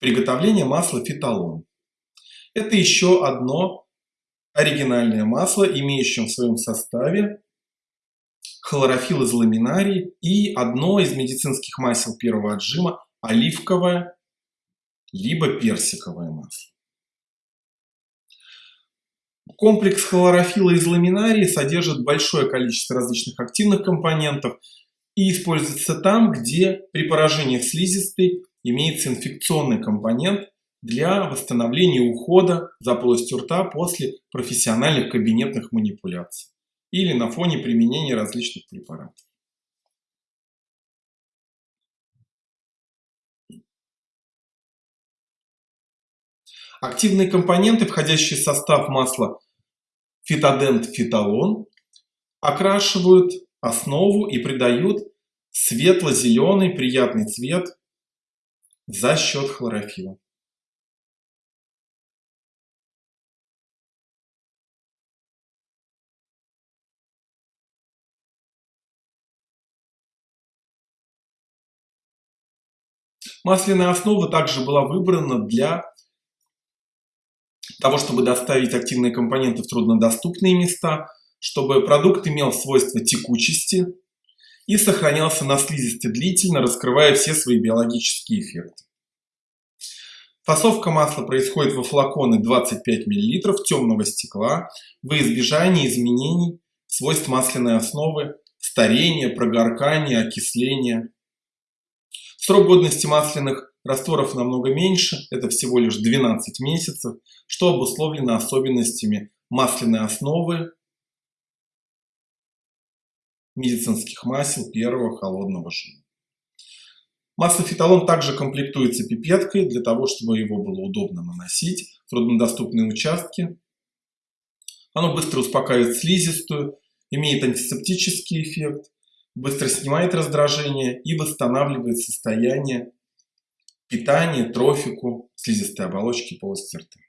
Приготовление масла фиталон. Это еще одно оригинальное масло, имеющее в своем составе хлорофилл из ламинарии и одно из медицинских масел первого отжима оливковое либо персиковое масло. Комплекс хлорофилла из ламинарии содержит большое количество различных активных компонентов и используется там, где при поражении слизистой имеется инфекционный компонент для восстановления ухода за полостью рта после профессиональных кабинетных манипуляций или на фоне применения различных препаратов. Активные компоненты, входящие в состав масла фитодент-фиталон, окрашивают основу и придают светло-зеленый приятный цвет за счет хлорофилла. Масляная основа также была выбрана для того, чтобы доставить активные компоненты в труднодоступные места, чтобы продукт имел свойство текучести, и сохранялся на слизистой длительно, раскрывая все свои биологические эффекты. Фасовка масла происходит во флаконы 25 мл темного стекла во избежание изменений свойств масляной основы, старения, прогоркания, окисления. Срок годности масляных растворов намного меньше, это всего лишь 12 месяцев, что обусловлено особенностями масляной основы медицинских масел первого холодного жира. Масло фиталон также комплектуется пипеткой для того, чтобы его было удобно наносить в труднодоступные участки. Оно быстро успокаивает слизистую, имеет антисептический эффект, быстро снимает раздражение и восстанавливает состояние питания, трофику слизистой оболочки полости рта.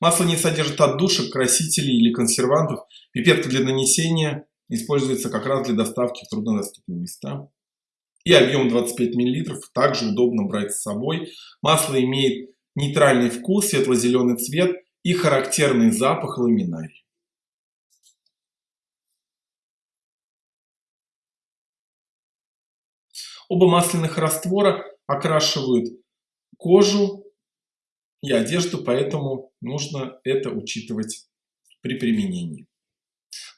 Масло не содержит отдушек, красителей или консервантов. Пипетка для нанесения используется как раз для доставки в труднодоступные места. И объем 25 мл также удобно брать с собой. Масло имеет нейтральный вкус, светло-зеленый цвет и характерный запах ламинарий. Оба масляных раствора окрашивают кожу и одежду, поэтому нужно это учитывать при применении.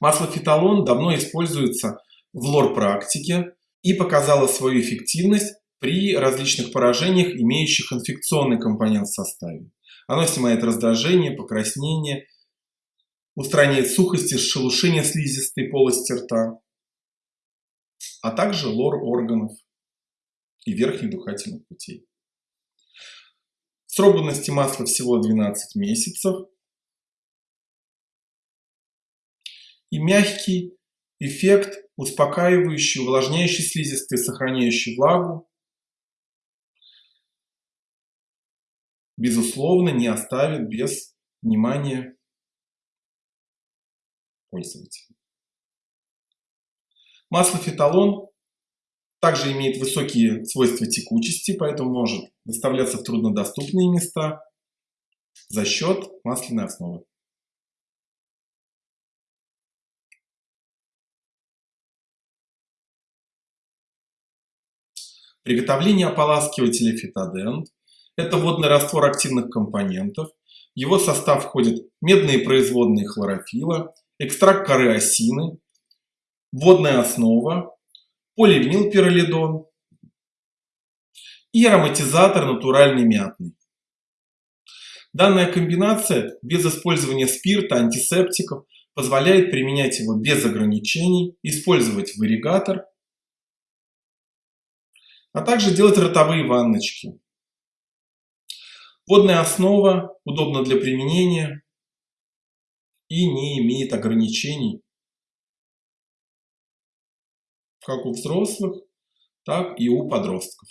Масло фиталон давно используется в лор-практике и показало свою эффективность при различных поражениях, имеющих инфекционный компонент в составе. Оно снимает раздражение, покраснение, устраняет сухость и шелушение слизистой полости рта, а также лор органов и верхних дыхательных путей. Срок годности масла всего 12 месяцев. И мягкий эффект, успокаивающий, увлажняющий слизистые, сохраняющий влагу, безусловно, не оставит без внимания пользователя. Масло фиталон также имеет высокие свойства текучести, поэтому может доставляться в труднодоступные места за счет масляной основы. Приготовление ополаскивателя фитодент – это водный раствор активных компонентов. В его состав входят медные производные хлорофилла, экстракт коры осины, водная основа, поливинилпиролидон и ароматизатор натуральный мятный. Данная комбинация без использования спирта, антисептиков позволяет применять его без ограничений, использовать варигатор а также делать ротовые ванночки. Водная основа удобна для применения и не имеет ограничений как у взрослых, так и у подростков.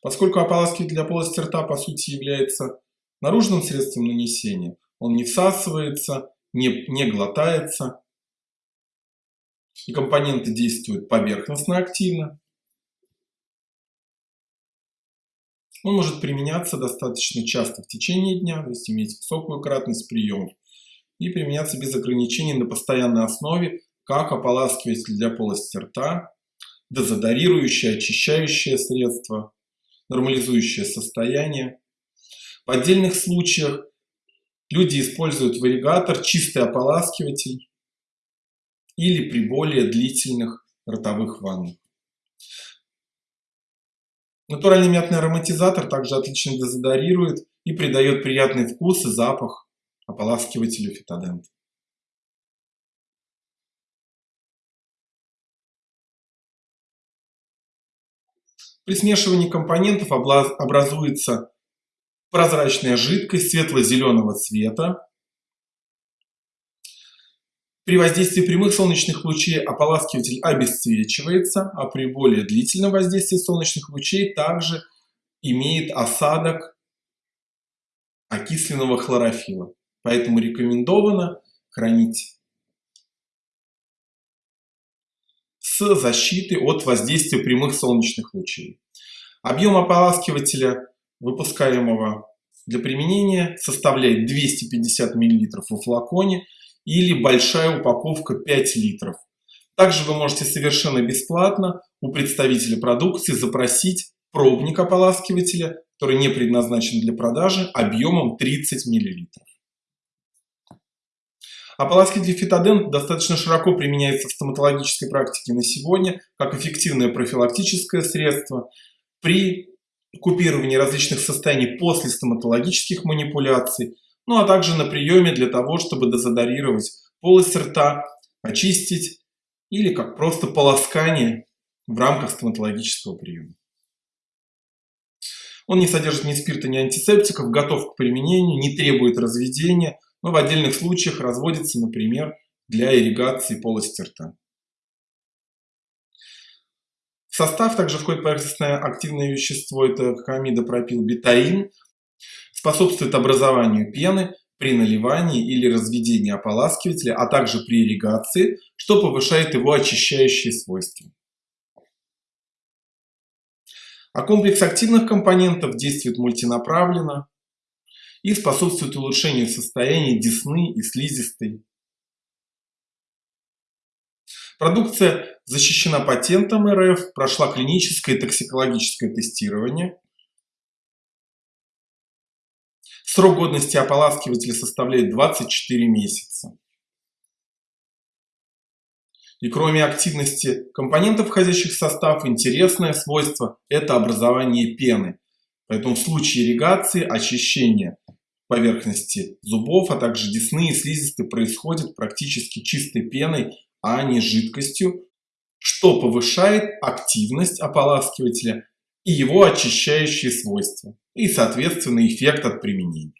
Поскольку ополаскиватель для полости рта по сути является наружным средством нанесения, он не всасывается, не, не глотается, и компоненты действуют поверхностно активно, Он может применяться достаточно часто в течение дня, то есть иметь высокую кратность приемов, и применяться без ограничений на постоянной основе, как ополаскиватель для полости рта, дезодорирующее, очищающее средство, нормализующее состояние. В отдельных случаях люди используют варигатор, чистый ополаскиватель или при более длительных ротовых ваннах. Натуральный мятный ароматизатор также отлично дезодорирует и придает приятный вкус и запах ополаскивателю фитодент. При смешивании компонентов образуется прозрачная жидкость светло-зеленого цвета. При воздействии прямых солнечных лучей ополаскиватель обесцвечивается, а при более длительном воздействии солнечных лучей также имеет осадок окисленного хлорофила. Поэтому рекомендовано хранить с защитой от воздействия прямых солнечных лучей. Объем ополаскивателя, выпускаемого для применения, составляет 250 мл в флаконе или большая упаковка 5 литров. Также вы можете совершенно бесплатно у представителя продукции запросить пробник ополаскивателя, который не предназначен для продажи, объемом 30 мл. Ополаскиватель фитодент достаточно широко применяется в стоматологической практике на сегодня, как эффективное профилактическое средство при купировании различных состояний после стоматологических манипуляций, ну а также на приеме для того, чтобы дезодорировать полость рта, очистить или как просто полоскание в рамках стоматологического приема. Он не содержит ни спирта, ни антисептиков, готов к применению, не требует разведения, но в отдельных случаях разводится, например, для ирригации полости рта. В состав также входит поверхностное активное вещество, это камидопропилбетаин, способствует образованию пены при наливании или разведении ополаскивателя, а также при ирригации, что повышает его очищающие свойства. А комплекс активных компонентов действует мультинаправленно, и способствует улучшению состояния десны и слизистой. Продукция защищена патентом РФ, прошла клиническое и токсикологическое тестирование. Срок годности ополаскивателя составляет 24 месяца. И кроме активности компонентов, входящих в состав, интересное свойство – это образование пены. Поэтому в случае ирригации, очищения поверхности зубов, а также десны и слизистой происходит практически чистой пеной, а не жидкостью, что повышает активность ополаскивателя и его очищающие свойства, и, соответственно, эффект от применения.